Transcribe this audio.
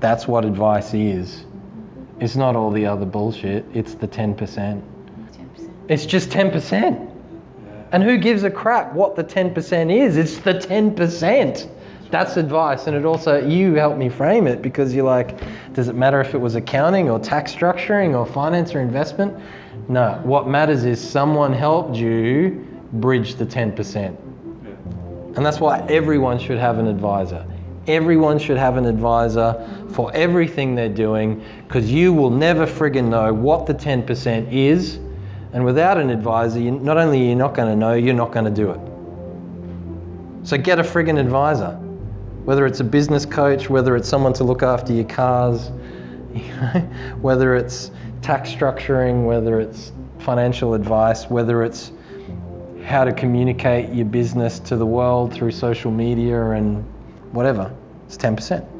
That's what advice is. It's not all the other bullshit, it's the 10%. 10%. It's just 10%. And who gives a crap what the 10% is? It's the 10%. That's advice. And it also, you helped me frame it because you're like, does it matter if it was accounting or tax structuring or finance or investment? No. What matters is someone helped you bridge the 10%. And that's why everyone should have an advisor. Everyone should have an advisor for everything they're doing because you will never friggin' know what the 10% is. And without an advisor, you, not only are you not going to know, you're not going to do it. So get a friggin' advisor. Whether it's a business coach, whether it's someone to look after your cars, whether it's tax structuring, whether it's financial advice, whether it's how to communicate your business to the world through social media and whatever. It's 10%.